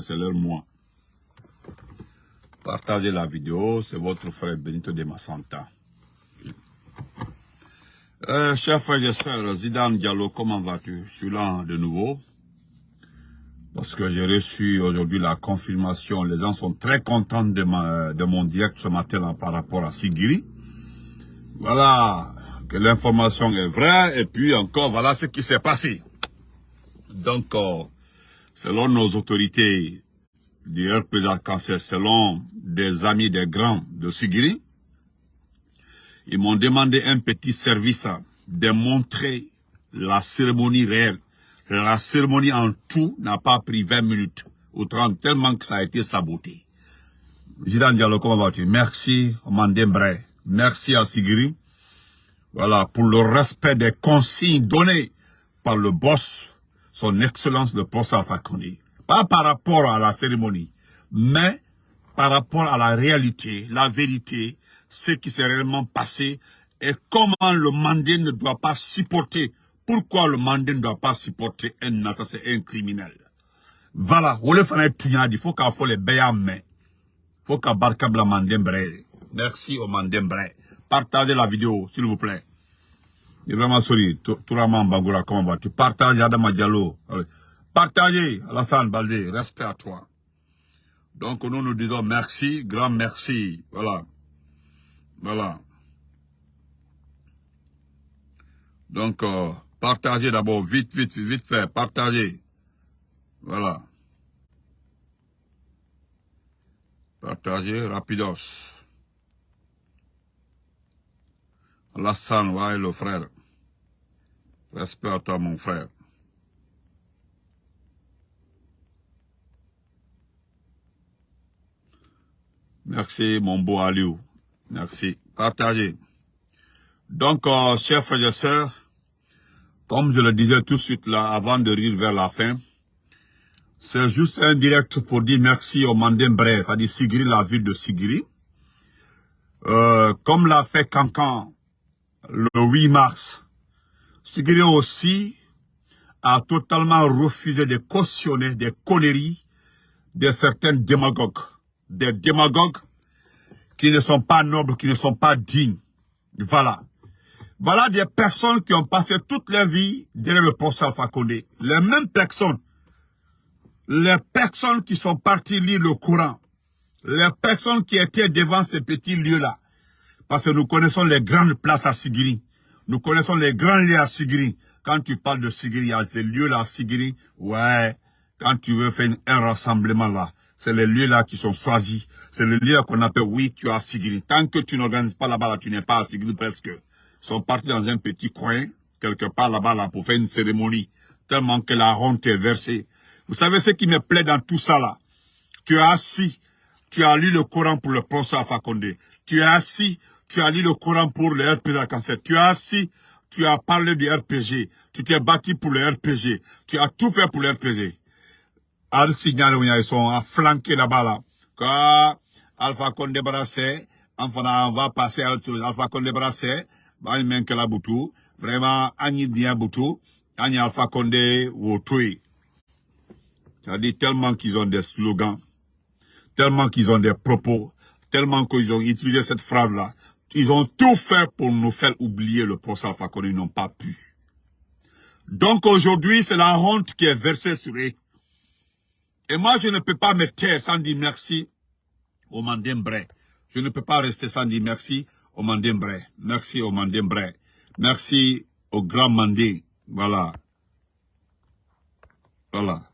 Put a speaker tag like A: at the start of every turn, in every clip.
A: c'est leur mois. Partagez la vidéo, c'est votre frère Benito de Massanta. Euh, chers frères et sœurs, Zidane Diallo, comment vas-tu? Je suis là de nouveau. Parce que j'ai reçu aujourd'hui la confirmation. Les gens sont très contents de, ma, de mon direct ce matin par rapport à Sigiri. Voilà, que l'information est vraie. Et puis encore, voilà ce qui s'est passé. Donc, euh, selon nos autorités du RP Arc-en-Ciel, selon des amis des grands de Sigiri, ils m'ont demandé un petit service de montrer la cérémonie réelle. La cérémonie en tout n'a pas pris 20 minutes ou 30, tellement que ça a été saboté. Zidane Diallo, comment vas-tu? Merci, Mandembre. Merci à Sigiri. Voilà, pour le respect des consignes données par le boss, son excellence le boss Alpha Pas par rapport à la cérémonie, mais par rapport à la réalité, la vérité, ce qui s'est réellement passé et comment le mandé ne doit pas supporter. Pourquoi le mandé ne doit pas supporter un assassin, un criminel? Voilà, il faut qu'il faut les Il faut qu'il barkabla mandembre. Merci au mandembre. Partagez la vidéo, s'il vous plaît. Ibrahima Sori, Touraman Bangoura, comment vas-tu? Partagez Adama Diallo. Partagez Alassane Baldé, respect à toi. Donc nous nous disons merci, grand merci. Voilà. Voilà. Donc, euh, partagez d'abord, vite, vite, vite fait, partagez. Voilà. Partagez, rapidos. Alassane, ouais, le frère. Respect à toi, mon frère. Merci, mon beau Aliou. Merci. Partagez. Donc, euh, chers frères et sœurs, comme je le disais tout de suite là, avant de rire vers la fin, c'est juste un direct pour dire merci au Mandembre, c'est-à-dire Sigiri, la ville de Sigiri. Euh, comme l'a fait Cancan le 8 mars, Sigiri aussi a totalement refusé de cautionner des conneries de certains démagogues. Des démagogues qui ne sont pas nobles, qui ne sont pas dignes. Voilà. Voilà des personnes qui ont passé toute leur vie derrière le poste Alpha Condé. Les mêmes personnes. Les personnes qui sont parties lire le Coran. Les personnes qui étaient devant ces petits lieux-là. Parce que nous connaissons les grandes places à Sigiri. Nous connaissons les grands lieux à Sigiri. Quand tu parles de Sigiri, à ces lieux-là à Sigiri, ouais, quand tu veux faire un rassemblement là, c'est les lieux-là qui sont choisis. C'est le lieu qu'on appelle, oui, tu as Sigiri. Tant que tu n'organises pas là-bas, là, tu n'es pas à Sigiri presque. Ils sont partis dans un petit coin, quelque part là-bas, là, pour faire une cérémonie. Tellement que la honte est versée. Vous savez ce qui me plaît dans tout ça, là? Tu es assis, tu as lu le Coran pour le professeur Fakonde. Tu es assis, tu as lu le Coran pour le RPG cancer. Tu es assis, tu as parlé du RPG. Tu t'es battu pour le RPG. Tu as tout fait pour le RPG al signal ils sont flanqués là-bas là. Quand Alpha Condé Brassé, enfin on va passer à autre chose. Alpha Condé Brassé, bah il manque la boutou. Vraiment, Agni bien boutou. Agni Alpha Condé Wotui. C'est-à-dire tellement qu'ils ont des slogans, tellement qu'ils ont des propos, tellement qu'ils ont utilisé cette phrase-là. Ils ont tout fait pour nous faire oublier le procès Alpha ils n'ont pas pu. Donc aujourd'hui, c'est la honte qui est versée sur eux. Et moi, je ne peux pas me taire sans dire merci au Mandembre. Je ne peux pas rester sans dire merci au Mandembre. Merci au Mandembre. Merci au grand Mandé. Voilà. Voilà.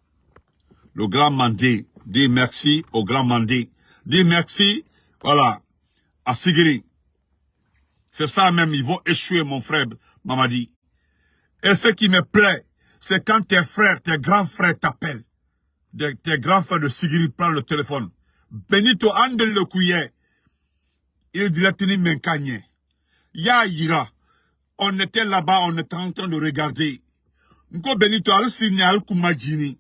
A: Le grand Mandé dit merci au grand Mandé. Dit merci, voilà, à Sigiri. C'est ça même, ils vont échouer, mon frère Mamadi. Et ce qui me plaît, c'est quand tes frères, tes grands frères t'appellent tes grands frères de Sigiri prend le téléphone. Benito andel le couillet. Il dirait tini menkanye. Ya ira. On était là-bas, on était en train de regarder. Nko Benito al sini al kumajini.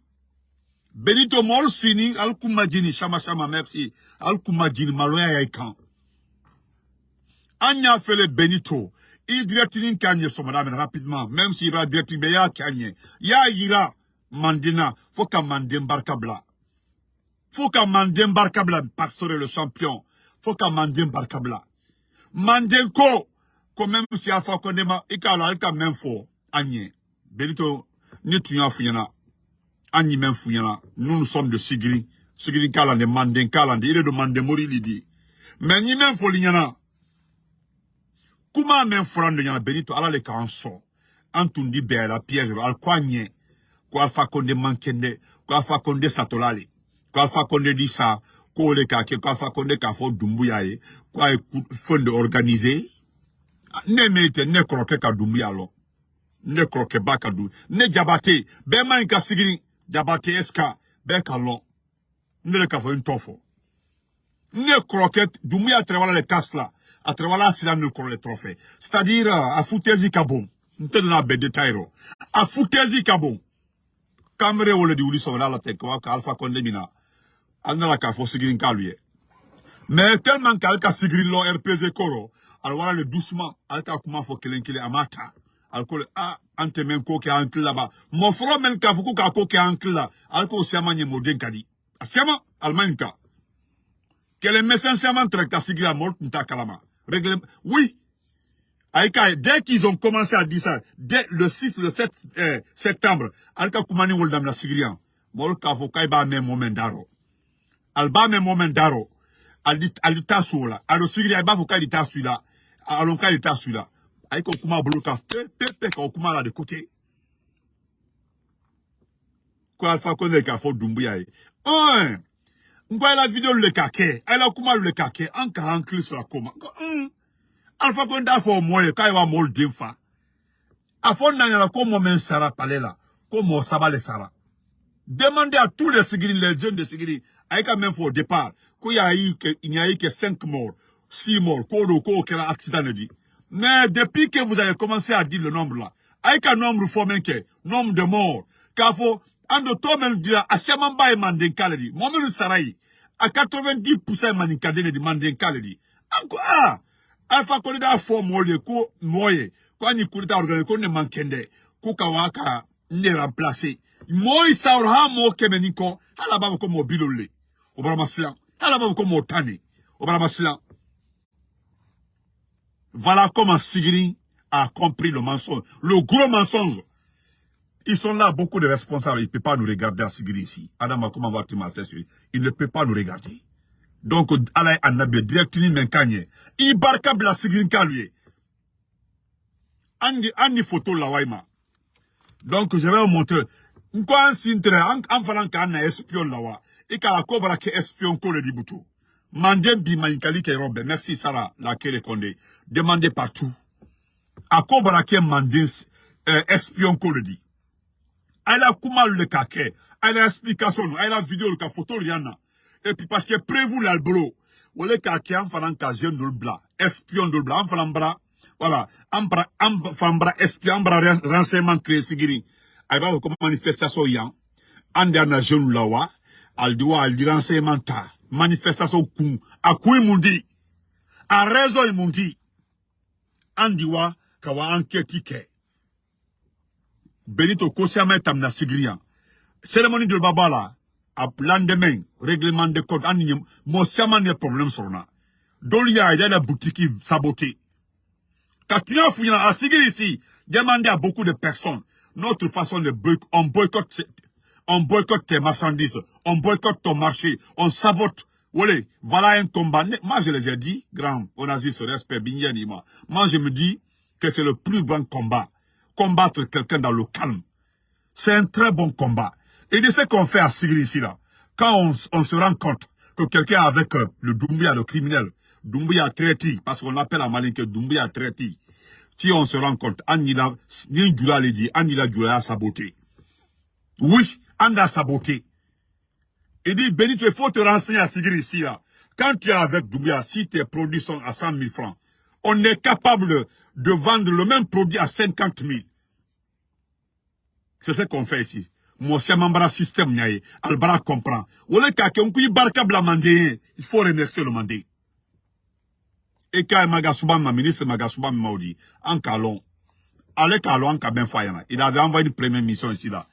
A: Benito mol sini al kumajini. Shama shama merci. Al kumajini maloya yaikan. Anya fait Benito. Tini kanye madame rapidement. Même s'il va dire ya kanye. Ya ira. Mandina, faut ka Mandin barka bla. faut qu'à Mandem Barkabla, pasteur le champion, faut qu'à Mandem Barkabla. Mandem ko, quand même si Alpha Condema, il y a il même fort, Agnès. Benito, ni tu Agni même fouillana, nous nous sommes de Sigri, Sigri Kalande, Mandem Kalande, il est de Mandem Mori Lidi. Mais ni même fouillana, Kuma men furan do nyana benito ala le ka anson. Antundi bela piège al kwanye. Ko alfa konde mankende, ko alfa konde satolale. Ko alfa konde disa, ko le ka ke, ko alfa konde ka fo dumbuya ye. Ko ay fonde organize. Ne mete, ne kroke ka dumbuya lo. Ne kroke ba ka du. Ne jabate, be man ka sigini, jabate eska, be ka lo. Ne le ka fo intofo. Ne kroke, dumbuya trewala le kasla. À travers la sila nous le trophée. C'est-à-dire, à foutezi kabon. Nte na be détail À foutezi kabon. Kamere wole di wuli sɔgɔla la tɛ ka alpha nana k'a fɔ ka. Mais tellement qu'ale ka sigirin lɔ RPZ kɔrɔ, ale wala le doucement, ale ka kuma fɔ kelen kelen a ko a an tɛ mɛn ko kɛ an kila ba. Mɔ fɔlɔ mɛn k'a fɔ ko k'a ko k'o ka di. A ka. Ka kalama. Règlement. Oui. Aïka, dès qu'ils ont commencé à dire ça, dès le 6, le 7 euh, septembre, Alka Koumani Woldam la Sigrian, Molka moment daro. Alba me moment daro. Alita soula. Alo Sigrian ba Vokai lita suila. Alonka suila. Aïka Kouma Boloka, pe pe ka Kouma là de côté. Quoi Alpha Konde ka fo Dumbuya. Un. Ngwa la vidéo le kake, ala kuma le kake, an ka hankli sur la koma. Mm. Alpha Konda fo moye, ka iwa mol dimfa. Afon nanyala ko mo men sara palela, ko mo sabale sara. Demandez à tous les Sigiri, les jeunes de Sigiri, aïka même au départ, qu'il a n'y a eu que 5 morts, 6 morts, ko kera accident dit. Mais depuis que vous avez commencé à dire le nombre là, aïka nombre fo menke, nombre de morts, k'a faut, to men dira asiaman ba e manden kaledi momenu sarai a 90% mani kadene di manden kaledi anko ah alfa ko kurita organise ko ne kawaka ne remplacer moy saur ha mo kemeni ko hala ba ko mo bilole. O bara masla hala ba ko mo tani o bara masla voilà comment a compris le mensonge le gros mensonge ils sont là, beaucoup de responsables. Ils ne peuvent pas nous regarder à Sigiri ici. Adam, comment va-tu Il ne peut pas nous regarder. Donc, Allah Annabi, directement, Menkanye. Il barka la Sigiri lui. Andi, andi photo la waima. Donc, je vais vous montrer. Nkwa sintre, en faisant qu'on a espion la wa. Et qu'à la cobra que espion ko le dibutu. Mandem bi maïkali ke robe. Merci Sarah, la kele konde. Demandez partout. À cobra que mandem euh, espion ko le dit elle a comment le kake, elle a explication, elle a vidéo le photo riana. Et puis parce que prévu l'albolo, ou le kake en faisant ka jeune de bla, espion de bla, en bra, voilà, en bra, en bra, espion, bra, renseignement créé sigiri. Va comme manifestation yan, en dernier jeune lawa, elle doit, elle dit renseignement ta, manifestation kou, à quoi mundi, à raison mundi, en diwa, kawa enquête. Benito Kosiama tamna sigrian. Cérémonie de Babala, à lendemain, règlement de compte, an mo siama ne problème sur na. Dolia, il y a la boutique tu as fouillé à Sigiri ici, demandez à beaucoup de personnes. Notre façon de boycotter, on boycotte, tes marchandises, on boycotte ton marché, on sabote. Voilà un combat. Moi, je les ai dit, grand, on a dit ce respect, moi. Moi, je me dis que c'est le plus grand combat combattre quelqu'un dans le calme. C'est un très bon combat. Et de ce qu'on fait à Sigri ici, là, quand on, se rend compte que quelqu'un avec euh, le Doumbia, le criminel, Doumbia traité, parce qu'on appelle à Malin que Doumbia traité, si on se rend compte, Anila, Nindula l'a dit, Anila Dula a saboté. Oui, Anda a saboté. Il dit, Benito, il faut te renseigner à Sigri ici, là. Quand tu es avec Doumbia, si tes produits sont à 100 000 francs, on est capable de vendre le même produit à 50 000. C'est ce qu'on fait ici. Moi, c'est un système. Albara comprend. Bla mandé. Il faut remercier le mandé. Et quand Magasuba, ma ministre Magasuba m'a dit, en calon, allez calon, en cabin fayana. Il avait envoyé une première mission ici là.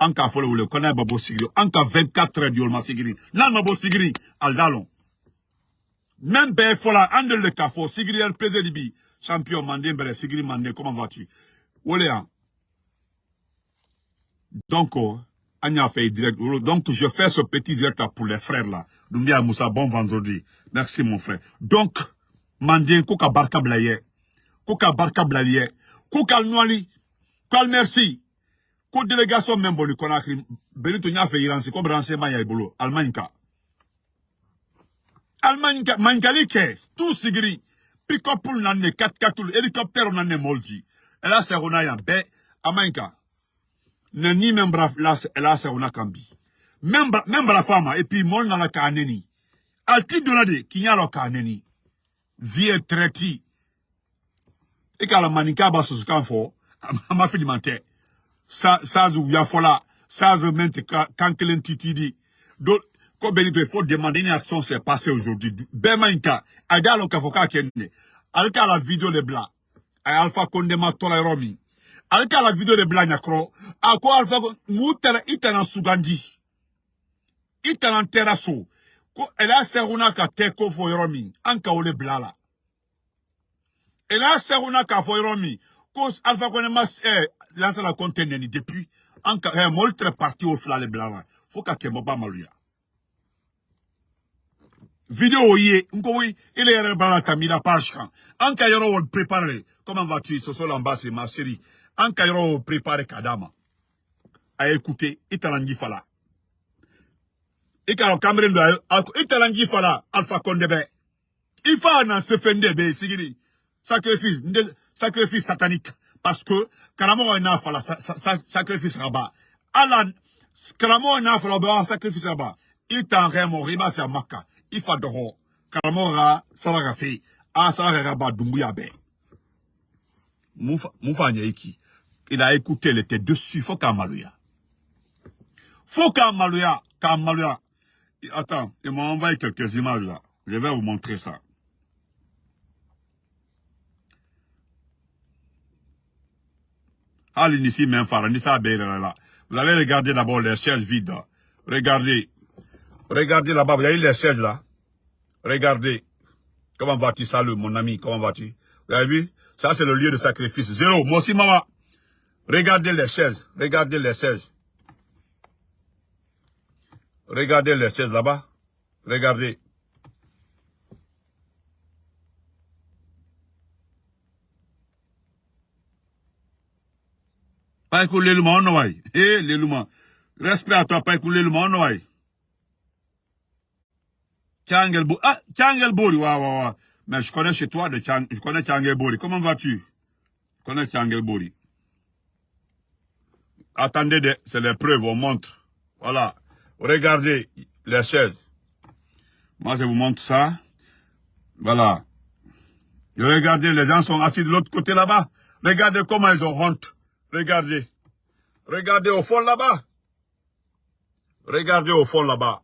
A: wele ko n'a ma bɔ sigiri an ka 24 heures di olu ma sigiri n'a ma bɔ sigiri ali t'a lɔn même fɔla an de le sigiri rpz de bi champion manden bɛrɛ sigiri manden comment vas-tu? Wole yan donc an y'a fait direct. Donc je fais ce petit direct pour les frères là. Doumbia Moussa bon vendredi. Merci mon frère. Donc manden ko ka barka bila ye ko ka barka bila ye ko ka nɔɔni ko merci ko délégation min bɔ ni Conakry. Benito n y'a fɛ yiransi comme renseignement y'a bolo. Allemagne ka Allemagne ka tout sigiri pick-up nan ne 4x4 hélicoptère nan ne molji ɛla sɛgona yan bɛɛ bara ɛla sɛgona kan min bara fama et puis mɔl nana k'a neni donna de k'i vie est traité e k'a la maninka b'a sosokan fɔ a ma fili man tɛ sazu yafola sazu titidi il faut demander une action s'est passée aujourd'hui. Bema inka adalo ka foka kenne alka la vidéo de bla. Ay alpha konde ma tola romi. Alka la vidéo de bla nyakro. Ako alpha mutara itana sugandi. Itana teraso ela seruna ka te ko fo romi. Anka ole blala ela seruna ka fo romi. Ko alpha konde mas eh lancer la conteneur ni depuis. En eh, mol très parti au flale blanc faut ka kembo ba maluya vidéo yé nko oui il est yere bala tamila page kan en ka yoro wol préparer comment vas-tu? Bas c'est ma chérie. En ka yoro préparer kadama. À écouter italangi fala. Do italangi fala alpha kondebe ifa na se fende be sigiri sacrifice sacrifice satanique. Parce que karamɔgɔ n'a fala sacrifice ka ban ala karamɔgɔ n'a fala o bɛ sacrifice ka ban i i b'a a kan i fa dɔgɔ karamɔgɔ ka saraka fɛ a saraka ka ban dumbuya bɛɛ a écouté il était dessus faut k'a maloya faut k'a maloya k'a maloya attends il m'a envoyé quelques images là je vais vous montrer ça Ali ici même là. Vous allez regarder d'abord les chaises vides. Regardez. Regardez là-bas, vous avez les chaises là. Regardez. Comment vas-tu, salut mon ami, comment vas-tu? Vous avez vu? Ça c'est le lieu de sacrifice. Zéro. Moi aussi, maman. Regardez les chaises. Regardez les chaises. Regardez les chaises là-bas. Regardez. Pas écouler le monde. Eh, les Respect à toi, pas écouler le monde. Tchangel Bori. Ah, Tchangel Bori, ouais, ouais, ouais. Mais je connais chez toi, de Chang, je connais. Comment vas-tu? Je connais Tchangel Bori. Attendez, c'est les preuves, on montre. Voilà. Regardez les chaises. Moi, je vous montre ça. Voilà. regardez, les gens sont assis de l'autre côté là-bas. Regardez comment ils ont honte. Regardez. Regardez au fond là-bas. Regardez au fond là-bas.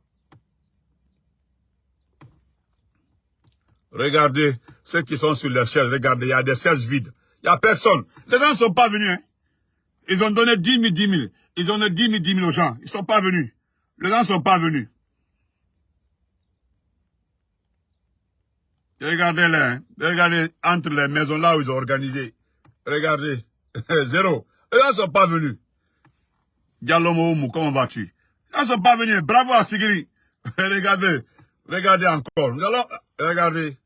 A: Regardez ceux qui sont sur les chaises. Regardez, il y a des chaises vides. Il n'y a personne. Les gens ne sont pas venus. Hein. Ils ont donné 10 000, 10 000. Ils ont donné 10 000, 10 000 aux gens. Ils ne sont pas venus. Les gens ne sont pas venus. Regardez-les. Hein. Regardez entre les maisons là où ils ont organisé. Regardez. Zéro. Eux ne sont pas venus. Dialomo comment vas-tu? Ils ne sont pas venus. Bravo à Sigiri. regardez. Regardez encore. regardez.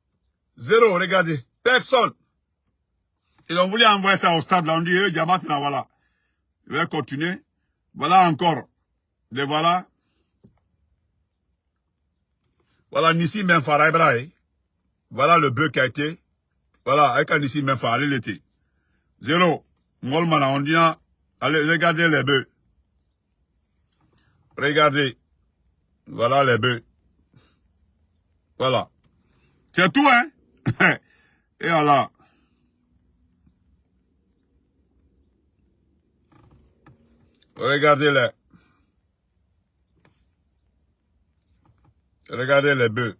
A: Zéro, regardez. Personne. Ils ont voulu envoyer ça au stade. Là, on dit, Diamat, là, voilà. Je vais continuer. Voilà encore. Voilà. Voilà Nissi Menfara. Voilà le bœuf qui a été. Voilà, avec Nissi Menfara, il était. Zéro. On dit, allez, regardez les bœufs. Regardez. Voilà les bœufs. Voilà. C'est tout, hein? Et voilà. Regardez-les. Regardez les bœufs.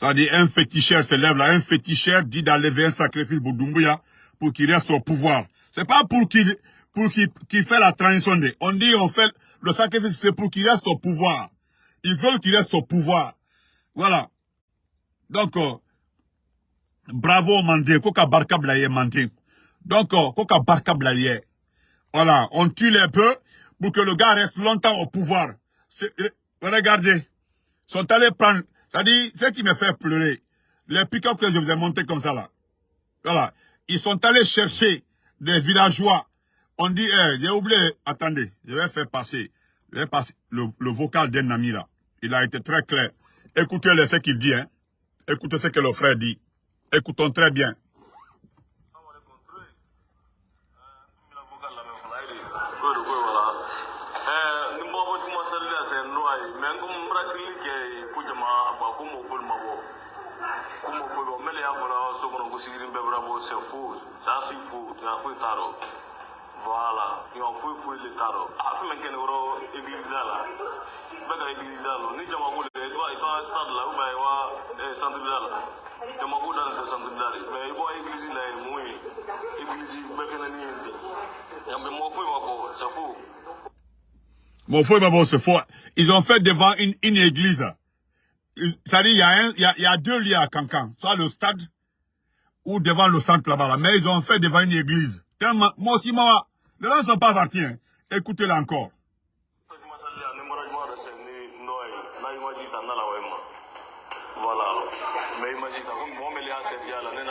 A: Ça dit un féticheur se lève là, un féticheur dit d'enlever un sacrifice pour Doumbouya pour qu'il reste au pouvoir. C'est pas pour qu'il pour qu'il fait la transition. On dit on fait le sacrifice, c'est pour qu'il reste au pouvoir. Ils veulent qu'il reste au pouvoir. Voilà. Donc, euh, bravo Mandé, koka barka blaye Mandé. Donc, euh, koka barka blaye. Voilà, on tue les peu pour que le gars reste longtemps au pouvoir. Euh, regardez, sont allés prendre, dit, ce qui me fait pleurer, les pick-up que je vous ai montré comme ça là. Voilà, ils sont allés chercher des villageois. On dit, eh, j'ai oublié, attendez, je vais faire passer, je vais passer le, le vocal d'un ami là. Il a été très clair. Écoutez ce qu'il dit, hein. Écoutez ce que le frère dit. Écoutons très bien.
B: Voilà. Ni
A: Ils ont fait devant une, église. Il y, a deux lieux à Cancan. Soit le stade ou devant le centre là-bas. Là. Mais ils ont fait devant une église. Moi aussi, moi, les gens ne sont pas partis. Hein. Écoutez-le encore.
B: Voilà. Mais imagine, comme moi, je l'ai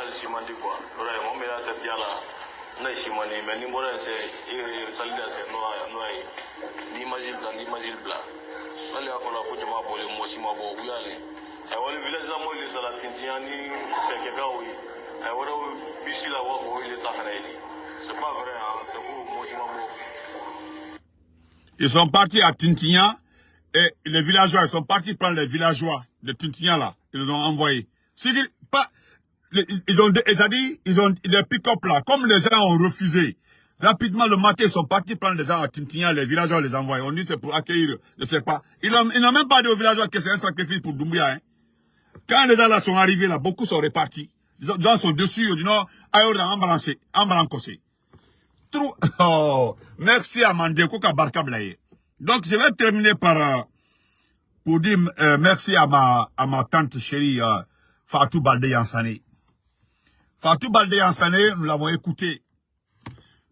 A: Ils sont partis à Tintignan et les villageois, ils sont partis prendre les villageois de Tintignan là. Ils les ont envoyés. Ils ont, dit, ils ont, les pick-up là, comme les gens ont refusé, rapidement le matin, ils sont partis prendre les gens à Tintignan, les villageois les envoient. On dit c'est pour accueillir, je sais pas. Ils n'ont même pas dit aux villageois que c'est un sacrifice pour Doumbia, hein. Quand les gens là sont arrivés là, beaucoup sont repartis. Les gens sont dessus, disent non, ailleurs, en balancé, en balancé. Trop, oh, merci à Mandeko Barka Blaye. Donc, je vais terminer par, euh, pour dire euh, merci à ma, à ma tante chérie, euh, Fatou Balde Yansane. Fatou Balde Yansane, nous l'avons écouté.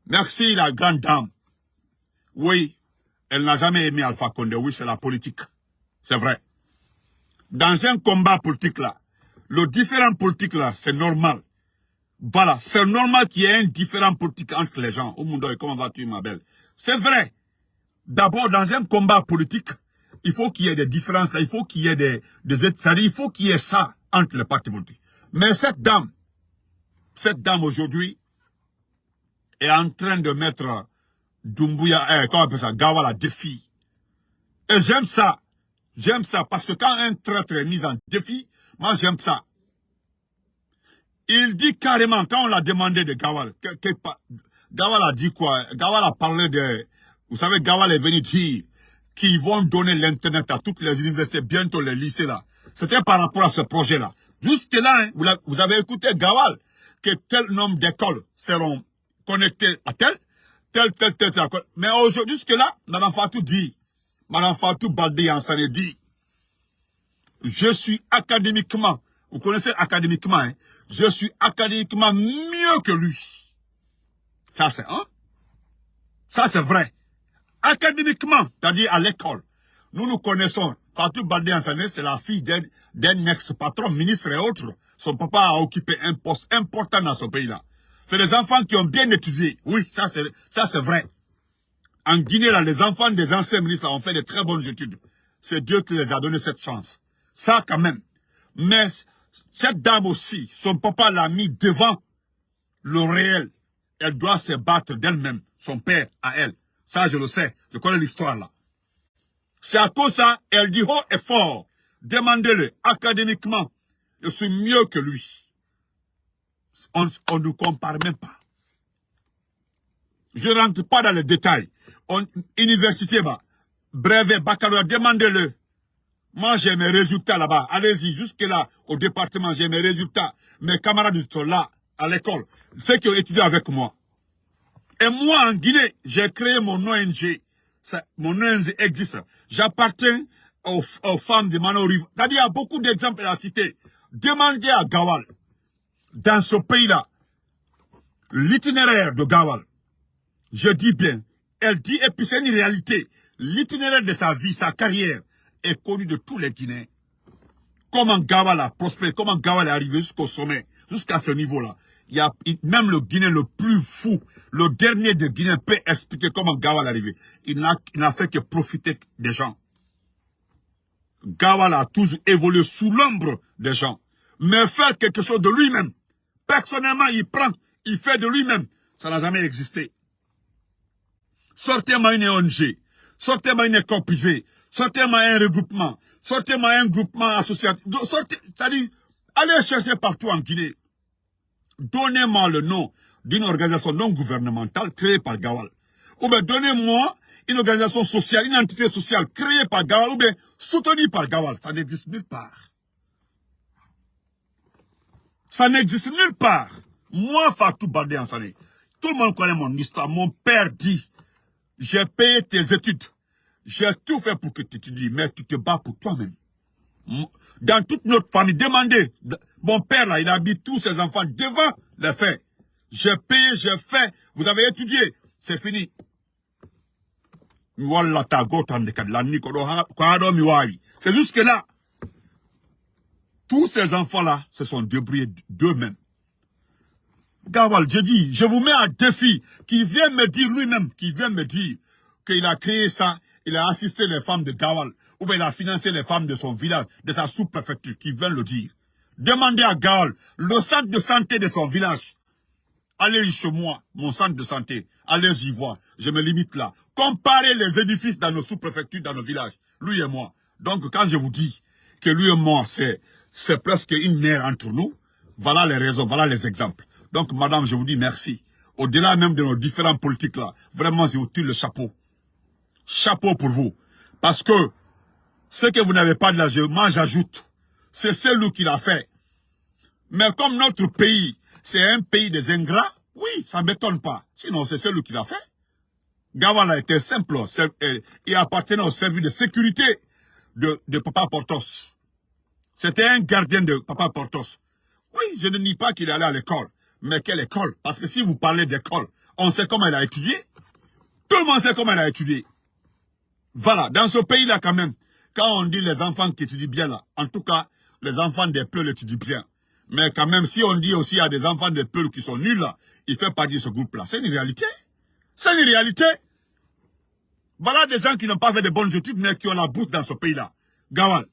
A: Merci la grande dame. Oui, elle n'a jamais aimé Alpha Condé. Oui, c'est la politique. C'est vrai. Dans un combat politique là, le différent politique là, c'est normal. Voilà, c'est normal qu'il y ait un différent politique entre les gens. Au monde, comment vas-tu ma belle? C'est vrai. D'abord, dans un combat politique, il faut qu'il y ait des différences là, il faut qu'il y ait des, des il faut qu'il y ait ça entre les partis politiques. Mais cette dame, cette dame aujourd'hui, est en train de mettre Dumbuya, eh, comment on appelle ça, défi. Et j'aime ça. J'aime ça parce que quand un traître est mis en défi, moi j'aime ça. Il dit carrément, quand on l'a demandé de Gawal, Gawal a dit quoi? Gawal a parlé de... Vous savez, Gawal est venu dire qu'ils vont donner l'Internet à toutes les universités, bientôt les lycées là. C'était par rapport à ce projet-là. Jusque-là, hein, vous, vous, avez écouté Gawal, que tel nombre d'écoles seront connectées à tel, tel, tel, tel, tel. Mais aujourd'hui, jusque-là, Madame Fatou dit, Madame Fatou Baldé Ansane dit, je suis académiquement, vous connaissez académiquement, hein, je suis académiquement mieux que lui. Ça c'est hein? Ça c'est vrai. Académiquement, c'est-à-dire à, l'école, nous nous connaissons. Fatou Baldé Ansane, c'est la fille d'un ex-patron, ministre et autres. Son papa a occupé un poste important dans ce pays-là. C'est des enfants qui ont bien étudié. Oui, ça c'est vrai. En Guinée, là, les enfants des anciens ministres ont fait de très bonnes études. C'est Dieu qui les a donné cette chance. Ça quand même. Mais cette dame aussi, son papa l'a mis devant le réel. Elle doit se battre d'elle-même, son père à elle. Ça, je le sais. Je connais l'histoire là. C'est à cause ça, elle dit haut et fort. Demandez-le académiquement. Je suis mieux que lui. On ne nous compare même pas. Je ne rentre pas dans les détails. On, université, brevet, baccalauréat, demandez-le. Moi, j'ai mes résultats là-bas. Allez-y, jusque-là, au département, j'ai mes résultats. Mes camarades sont là, à l'école. Ceux qui ont étudié avec moi. Et moi, en Guinée, j'ai créé mon ONG. Mon ONG existe. J'appartiens aux, femmes de Mano Rive. C'est-à-dire, il y a beaucoup d'exemples à citer. Demandez à Gawal, dans ce pays-là, l'itinéraire de Gawal, je dis bien, elle dit, et puis c'est une réalité, l'itinéraire de sa vie, sa carrière, est connu de tous les Guinéens. Comment Gawal a prospéré, comment Gawal est arrivé jusqu'au sommet, jusqu'à ce niveau-là. Il y a même le Guinéen le plus fou, le dernier de Guinée peut expliquer comment Gawal est arrivé. Il n'a fait que profiter des gens. Gawal a toujours évolué sous l'ombre des gens. Mais faire quelque chose de lui-même, personnellement, il prend, il fait de lui-même. Ça n'a jamais existé. Sortez-moi une ONG, sortez-moi une école privée, sortez-moi un regroupement, sortez-moi un groupement associatif. C'est-à-dire, allez chercher partout en Guinée. Donnez-moi le nom d'une organisation non gouvernementale créée par Gawal. Ou bien donnez-moi une organisation sociale, une entité sociale créée par Gawal ou bien soutenue par Gawal. Ça n'existe nulle part. Ça n'existe nulle part. Moi, Fatou Baldé Ansane, tout le monde connaît mon histoire. Mon père dit, j'ai payé tes études. J'ai tout fait pour que tu étudies, mais tu te bats pour toi-même. Dans toute notre famille, demandez. Mon père, là, il mis tous ses enfants devant les faits. J'ai payé, j'ai fait. Vous avez étudié. C'est fini. C'est jusque là. Tous ces enfants-là se sont débrouillés d'eux-mêmes. Gawal, je dis, je vous mets un défi, qui vient me dire lui-même, qui vient me dire qu'il a créé ça, il a assisté les femmes de Gawal, ou bien il a financé les femmes de son village, de sa sous-préfecture, qui vient le dire. Demandez à Gawal, le centre de santé de son village. Allez chez moi, mon centre de santé, allez y voir, je me limite là. Comparez les édifices dans nos sous-préfectures, dans nos villages, lui et moi. Donc quand je vous dis que lui et moi, c'est presque une mère entre nous, voilà les raisons, voilà les exemples. Donc, madame, je vous dis merci. Au-delà même de nos différents politiques là, vraiment, je vous tire le chapeau. Chapeau pour vous. Parce que, ce que vous n'avez pas de la moi j'ajoute, c'est celui qui l'a fait. Mais comme notre pays, c'est un pays des ingrats, oui, ça ne m'étonne pas. Sinon, c'est celui qui l'a fait. Gawala était simple. Il appartenait au service de sécurité de, Papa Portos. C'était un gardien de Papa Portos. Oui, je ne nie pas qu'il allait à l'école. Mais quelle école? Parce que si vous parlez d'école, on sait comment elle a étudié. Tout le monde sait comment elle a étudié. Voilà, dans ce pays-là quand même, quand on dit les enfants qui étudient bien là, en tout cas, les enfants des peuples étudient bien. Mais quand même, si on dit aussi a des enfants des peuples qui sont nuls il fait partie de ce groupe-là. C'est une réalité. C'est une réalité. Voilà des gens qui n'ont pas fait de bonnes études, mais qui ont la bourse dans ce pays-là. Gawal.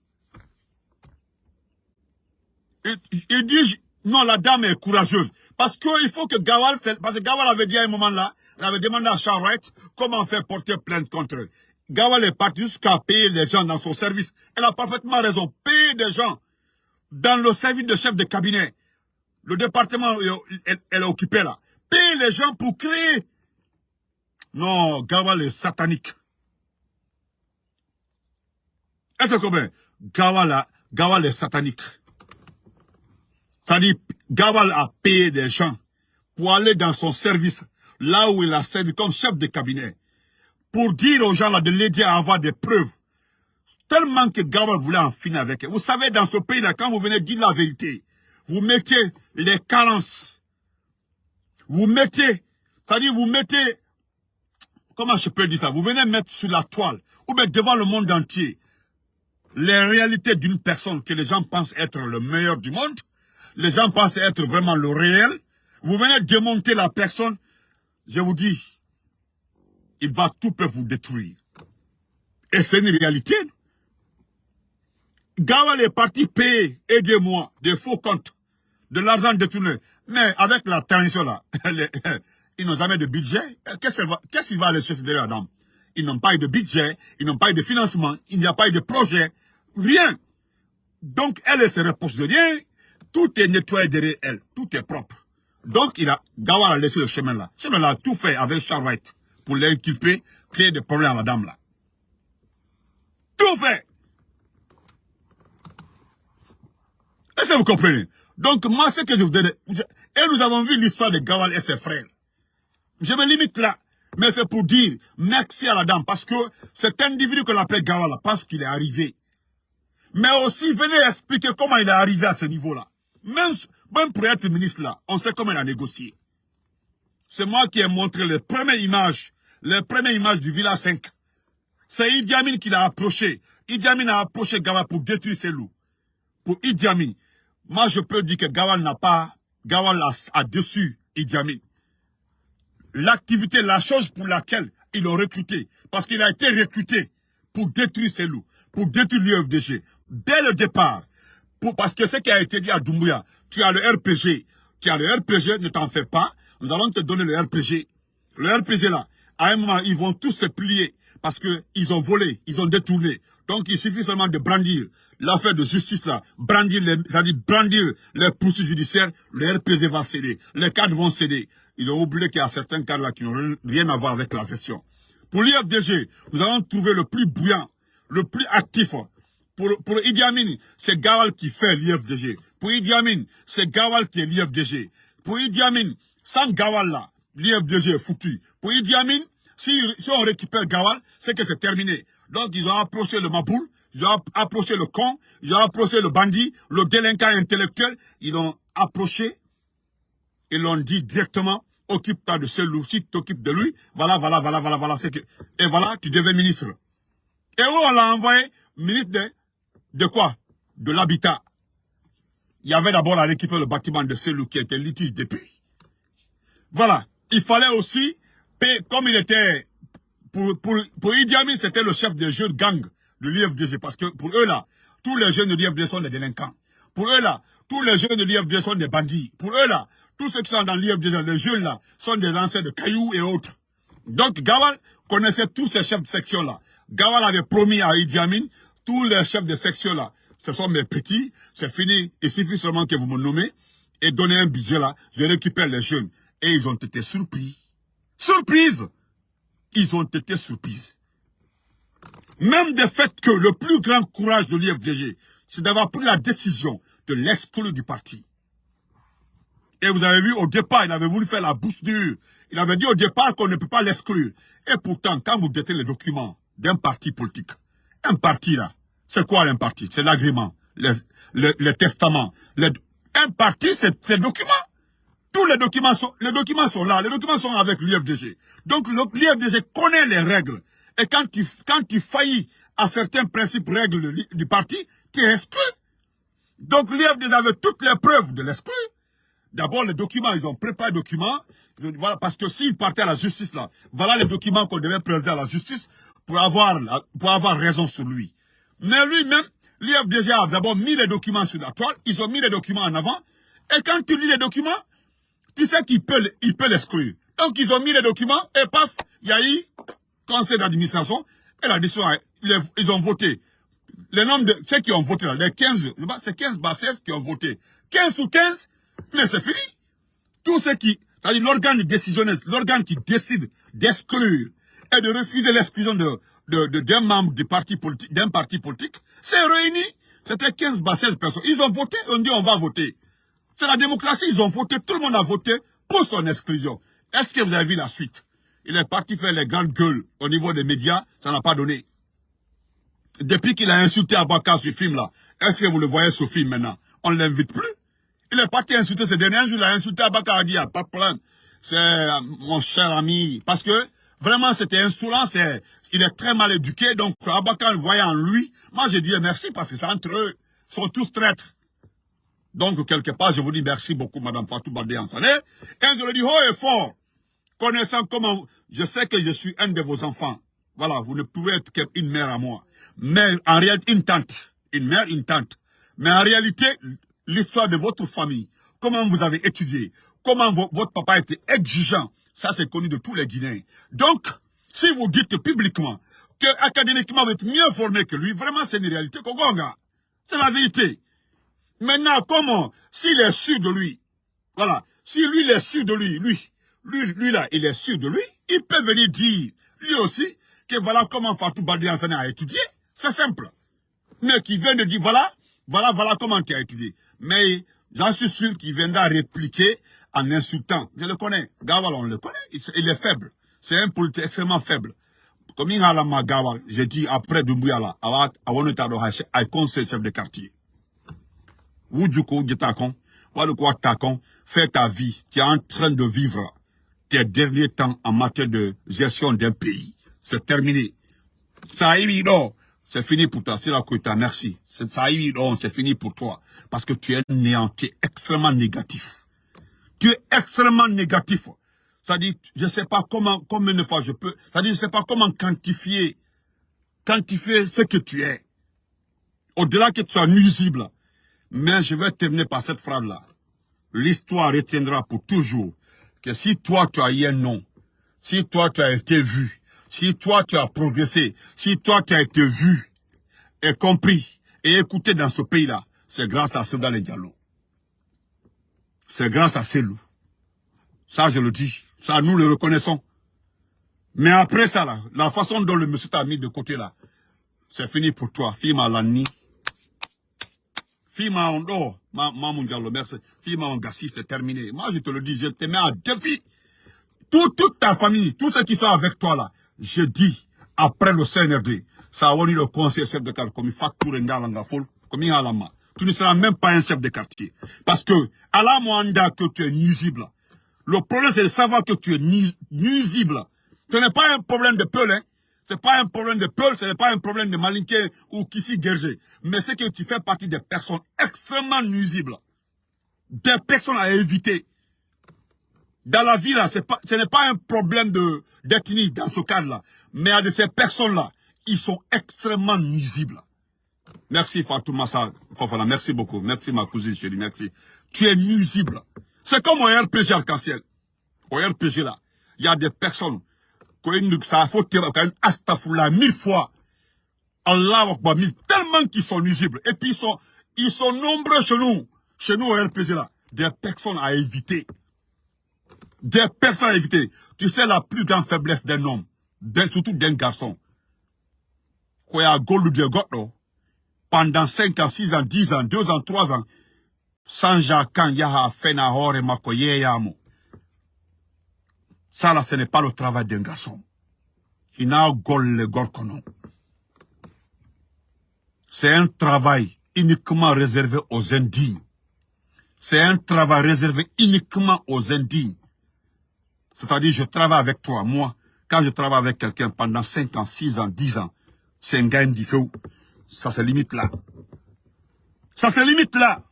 A: Il dit, non, la dame est courageuse. Parce qu'il faut que Gawal, parce que Gawal avait dit à un moment là, il avait demandé à Charlotte comment faire porter plainte contre eux. Gawal est parti jusqu'à payer les gens dans son service. Elle a parfaitement raison. Payer des gens dans le service de chef de cabinet. Le département, elle, est occupée là. Payer les gens pour créer. Non, Gawal est satanique. Est-ce que Gawal, est satanique. Ça dit, a payé des gens pour aller dans son service, là où il a servi comme chef de cabinet, pour dire aux gens là de l'aider à avoir des preuves. Tellement que Gawal voulait en finir avec eux. Vous savez, dans ce pays-là, quand vous venez dire la vérité, vous mettez les carences. Vous mettez, c'est-à-dire vous mettez, comment je peux dire ça, vous venez mettre sur la toile, ou bien devant le monde entier, les réalités d'une personne que les gens pensent être le meilleur du monde, les gens pensent être vraiment le réel, vous venez démonter la personne, je vous dis, il va tout peut vous détruire. Et c'est une réalité. Gawal est parti payer, aidez-moi, des faux comptes, de l'argent détourné. Mais avec la tension là, ils n'ont jamais de budget. Qu'est-ce qu'il va aller chercher derrière la dame Ils n'ont pas eu de budget, ils n'ont pas eu de financement, il n'y a pas eu de projet, rien. Donc, elle se repose de rien, tout est nettoyé derrière elle. Tout est propre. Donc, il a, Gawar a laissé le chemin là. Chemin là a tout fait avec Charles pour l'inculper, créer des problèmes à la dame là. Tout fait. Est-ce que vous comprenez? Donc, moi, ce que je vous dis, et nous avons vu l'histoire de Gawal et ses frères. Je me limite là. Mais c'est pour dire merci à la dame, parce que cet individu qu'on appelle Gawala pense qu'il est arrivé. Mais aussi, venez expliquer comment il est arrivé à ce niveau-là. Même, même pour être ministre là, on sait comment il a négocié. C'est moi qui ai montré les premières images, les premières images du Villa 5. C'est Idi Amin qui l'a approché. Idi Amin a approché Gawal pour détruire ses loups. Pour Idi Amin. Moi, je peux dire que Gawal n'a pas, Gawal a, a dessus Idi Amin. L'activité, la chose pour laquelle ils l'ont recruté. Parce qu'il a été recruté pour détruire ses loups, pour détruire l'UFDG. Dès le départ, parce que ce qui a été dit à Doumbouya, tu as le RPG, tu as le RPG, ne t'en fais pas, nous allons te donner le RPG. Le RPG là, à un moment, ils vont tous se plier parce qu'ils ont volé, ils ont détourné. Donc, il suffit seulement de brandir l'affaire de justice là, brandir les, c'est-à-dire brandir les poursuites judiciaires, le RPG va céder, les cadres vont céder. Ils ont oublié qu'il y a certains cadres là qui n'ont rien à voir avec la gestion. Pour l'IFDG, nous allons trouver le plus bouillant, le plus actif. Pour, pour Idi Amin, c'est Gawal qui fait l'IFDG. Pour Idi Amin, c'est Gawal qui est l'IFDG. Pour Idi Amin, sans Gawal là, l'IFDG est foutu. Pour Idi Amin, si, si on récupère Gawal, c'est que c'est terminé. Donc ils ont approché le Maboul, ils ont approché le con, ils ont approché le bandit, le délinquant intellectuel, ils l'ont approché, ils l'ont dit directement, occupe-toi de ce loup, si tu t'occupes de lui, voilà, voilà, voilà, voilà, voilà, et voilà, tu deviens ministre. Et où on l'a envoyé ministre de, quoi? De l'habitat. Il y avait d'abord à récupérer le bâtiment de ce loup qui était litige depuis. Voilà. Il fallait aussi, comme il était, pour, pour, Idi Amin, c'était le chef des jeunes gangs de l'IFDG. Parce que pour eux là, tous les jeunes de l'IFDG sont des délinquants. Pour eux là, tous les jeunes de l'IFDG sont des bandits. Pour eux là, tous ceux qui sont dans l'IFDG, les jeunes là, sont des lancers de cailloux et autres. Donc Gawal connaissait tous ces chefs de section là. Gawal avait promis à Idi Amin, tous les chefs de section là, ce sont mes petits, c'est fini, il suffit seulement que vous me nommez et donnez un budget là, je récupère les jeunes. Et ils ont été surpris. Surprise Ils ont été surpris. Même de fait que le plus grand courage de l'IFDG, c'est d'avoir pris la décision de l'exclure du parti. Et vous avez vu, au départ, il avait voulu faire la bouche dure. Il avait dit au départ qu'on ne peut pas l'exclure. Et pourtant, quand vous détenez les documents d'un parti politique, un parti là, c'est quoi un parti? C'est l'agrément, les, les, testaments. un parti, c'est les documents. Tous les documents sont, les documents sont là, les documents sont avec l'IFDG. Donc l'IFDG connaît les règles. Et quand tu, quand tu faillis à certains principes, règles du parti, tu es exclu. Donc l'IFDG avait toutes les preuves de l'exclu. D'abord, les documents, ils ont préparé les documents. Voilà, parce que s'ils partaient à la justice, là, voilà les documents qu'on devait présenter à la justice pour avoir, pour avoir raison sur lui. Mais lui-même, l'IFDG a d'abord mis les documents sur la toile, ils ont mis les documents en avant, et quand tu lis les documents, tu sais qu'il peut, l'exclure. Donc, ils ont mis les documents, et paf, il y a eu conseil d'administration, et la décision, ils ont voté. Les nombres de ceux qui ont voté, là, les 15, c'est 15 16 qui ont voté. 15 ou 15, mais c'est fini. Tous ceux qui, c'est-à-dire l'organe décisionnel, l'organe qui décide d'exclure et de refuser l'exclusion de, de, d'un membre parti politique, d'un parti politique, c'est réuni. C'était 15 16 personnes. Ils ont voté, on dit on va voter. C'est la démocratie, ils ont voté, tout le monde a voté pour son exclusion. Est-ce que vous avez vu la suite? Il est parti faire les grandes gueules au niveau des médias, ça n'a pas donné. Depuis qu'il a insulté Abaka ce film-là, est-ce que vous le voyez ce film maintenant? On ne l'invite plus. Il est parti insulter ces derniers jours, il a insulté Abaka, il a dit, ah, pas problème. C'est euh, mon cher ami. Parce que vraiment, c'était insolent, il est très mal éduqué, donc Abaka le voyait en lui. Moi, j'ai dit merci parce que c'est entre eux. Ils sont tous traîtres. Donc, quelque part, je vous dis merci beaucoup, Madame Fatou Baldé Ansané. Et je le dis haut et fort, connaissant comment, je sais que je suis un de vos enfants. Voilà, vous ne pouvez être qu'une mère à moi. Mais en réalité, une tante. Une mère, une tante. Mais en réalité, l'histoire de votre famille, comment vous avez étudié, comment votre papa était exigeant, ça c'est connu de tous les Guinéens. Donc, si vous dites publiquement que académiquement vous êtes mieux formé que lui, vraiment c'est une réalité. C'est la vérité. Maintenant, comment? S'il est sûr de lui, voilà, si lui il est sûr de lui, lui, lui, là, il est sûr de lui, il peut venir dire, lui aussi, que voilà comment Fatou Badi a étudié. C'est simple. Mais qui vient de dire, voilà, voilà, voilà comment tu as étudié. Mais j'en suis sûr qu'il viendra répliquer en insultant. Je le connais. Gawal, on le connaît. Il est faible. C'est un politique extrêmement faible. Comme il a la Gawal, j'ai dit après Doumbouya là, avant de chef de quartier. Wudjuko, Gitakon, Wadukwa Takon, fais ta vie. Tu es en train de vivre tes derniers temps en matière de gestion d'un pays. C'est terminé. Ça c'est fini pour toi. C'est la Koita, merci. Ça c'est fini pour toi. Parce que tu es néant, tu es extrêmement négatif. Tu es extrêmement négatif. Ça dit, je sais pas comment, combien de fois je peux, ça dit, je sais pas comment quantifier, quantifier ce que tu es. Au-delà que tu sois nuisible. Mais je vais terminer par cette phrase-là. L'histoire retiendra pour toujours que si toi tu as eu un nom, si toi tu as été vu, si toi tu as progressé, si toi tu as été vu et compris et écouté dans ce pays-là, c'est grâce à Soudan Diallo. C'est grâce à ces loups. Ça, je le dis. Ça, nous le reconnaissons. Mais après ça, la façon dont le monsieur t'a mis de côté, là, c'est fini pour toi. Fima Lani. Fima Ondo. Mamoun Diallo, merci. Fima Ongassi, c'est terminé. Moi, je te le dis, je te mets à défi. toute ta famille, tous ceux qui sont avec toi, là, je dis, après le CNRD, ça a le conseil chef de quartier, comme il facture comme il Tu ne seras même pas un chef de quartier. Parce que, à la moindre que tu es nuisible, le problème, c'est de savoir que tu es nuisible. Ce n'est pas un problème de peul, hein. Ce n'est pas un problème de peul, ce n'est pas un problème de malinqué ou Kissi Gerger. Mais c'est que tu fais partie des personnes extrêmement nuisibles. Des personnes à éviter. Dans la vie, là, ce n'est pas un problème d'ethnie dans ce cadre-là. Mais à de ces personnes-là, ils sont extrêmement nuisibles. Merci Fatouma Fofana, merci beaucoup. Merci ma cousine chérie, merci. Tu es nuisible. C'est comme au RPG arc-en-ciel. Au RPG là, il y a des personnes mille fois. Allah Akbar, tellement qu'ils sont nuisibles. Et puis ils sont, nombreux chez nous. Chez nous au RPG là. Des personnes à éviter. Des personnes à éviter. Tu sais la plus grande faiblesse d'un homme, surtout d'un garçon. Pendant 5 ans, 6 ans, 10 ans, 2 ans, 3 ans, Sanja kan yaha fena hore yamo. Ça là, ce n'est pas le travail d'un garçon. Il n'a le gorkonon. C'est un travail uniquement réservé aux indignes. C'est un travail réservé uniquement aux indignes. C'est-à-dire, je travaille avec toi, moi. Quand je travaille avec quelqu'un pendant 5 ans, 6 ans, 10 ans, c'est un gain différent. Ça se limite là. Ça se limite là.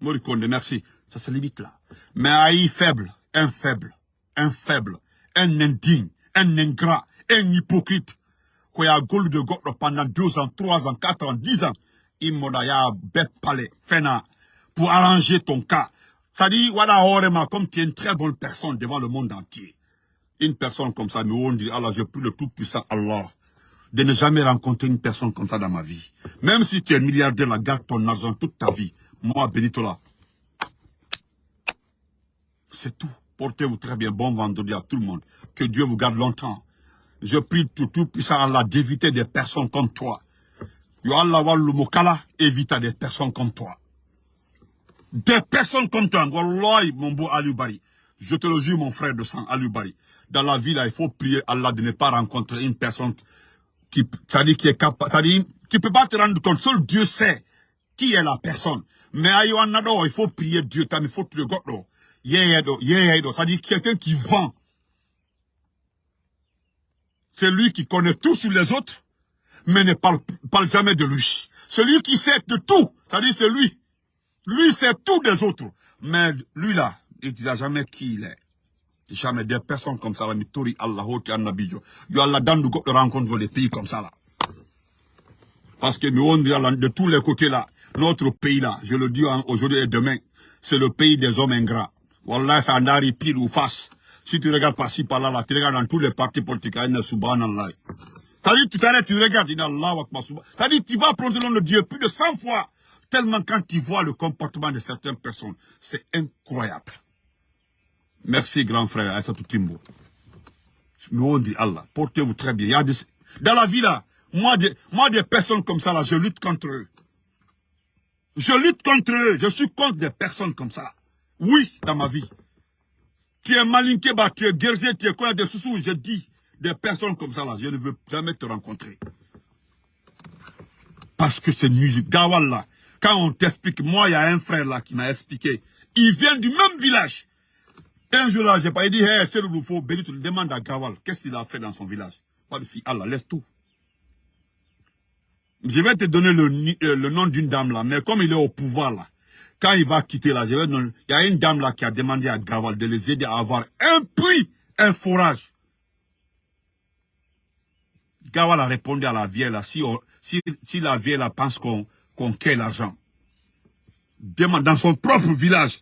A: Morikonde, merci. Ça se limite là. Mais Aïe faible, un faible, un faible, un indigne, un ingrat, un hypocrite. Qui a gold de God pendant 2 ans, 3 ans, 4 ans, 10 ans. Il m'a palais, fena, pour arranger ton cas. Ça dit, voilà, orema, comme tu es une très bonne personne devant le monde entier. Une personne comme ça, mais on dit, Allah, je prie le tout-puissant Allah de ne jamais rencontrer une personne comme ça dans ma vie. Même si tu es milliardaire, la garde ton argent toute ta vie. Moi, Benito C'est tout. Portez-vous très bien. Bon vendredi à tout le monde. Que Dieu vous garde longtemps. Je prie tout, tout puissant Allah d'éviter des personnes comme toi. Yo Allah mokala, évite des personnes comme toi. Des personnes comme toi. Wallahi, mon beau. Je te le jure, mon frère de sang, Alubari. Dans la vie, il faut prier Allah de ne pas rencontrer une personne qui, qui est capable, qui peut pas te rendre compte. Seul Dieu sait qui est la personne. Mais il faut prier Dieu, il faut prier God. C'est-à-dire quelqu'un qui vend. C'est lui qui connaît tout sur les autres, mais ne parle, parle jamais de lui. Celui qui sait de tout, c'est-à-dire c'est lui. Lui sait tout des autres. Mais lui là, il ne dira jamais qui il est. Jamais des personnes comme ça, la tori Allah, Annabijo. Il Allah dans nous rencontre des pays comme ça là. Parce que nous, on dit de tous les côtés là, notre pays là, je le dis aujourd'hui et demain, c'est le pays des hommes ingrats. Wallah, ça en arrive pile ou face. Si tu regardes par-ci, par-là, là, tu regardes dans tous les partis politiques, a subhanallah. T'as dit, tout à l'heure, tu regardes, a T'as dit, tu vas prendre le nom de Dieu plus de 100 fois. Tellement quand tu vois le comportement de certaines personnes, c'est incroyable. Merci, grand frère, Aïssatou Timbo. Nous, on dit Allah, portez-vous très bien. A dans la vie, là, moi des, moi, des personnes comme ça, là, je lutte contre eux. Je lutte contre eux. Je suis contre des personnes comme ça. Oui, dans ma vie. Tu es Malinkeba, tu es Gerzé, tu es quoi des sous Je dis, des personnes comme ça là, je ne veux jamais te rencontrer. Parce que c'est musique. Gawal là, quand on t'explique, moi il y a un frère là qui m'a expliqué, il vient du même village. Un jour là, j'ai pas dit, hey, c'est le tu le demandes à Gawal, qu'est-ce qu'il a fait dans son village? Pas de fille, Allah, laisse tout. Je vais te donner le, euh, le nom d'une dame là, mais comme il est au pouvoir là, quand il va quitter donner, il y a une dame là qui a demandé à Gawal de les aider à avoir un puits, un forage. Gawal a répondu à la vieille là, si, si, la vieille là pense qu'on qu'on qu l'argent, demande dans son propre village,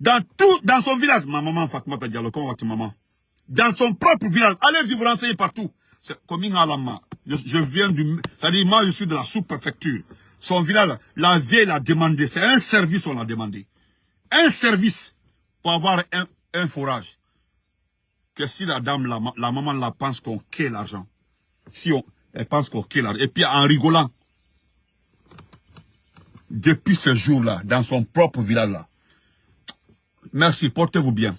A: dans tout, dans son village, ma maman Fatma comment va maman? Dans son propre village, allez-y vous renseigner partout. Comme je, je viens du, c'est-à-dire moi je suis de la sous-préfecture. Son village, la vieille l'a demandé, c'est un service on l'a demandé. Un service pour avoir un, un forage. Que si la dame, la, maman la pense qu'on qu'est l'argent. Si on, elle pense qu'on qu'est l'argent. Et puis en rigolant, depuis ce jour-là, dans son propre village-là, Merci, portez-vous bien.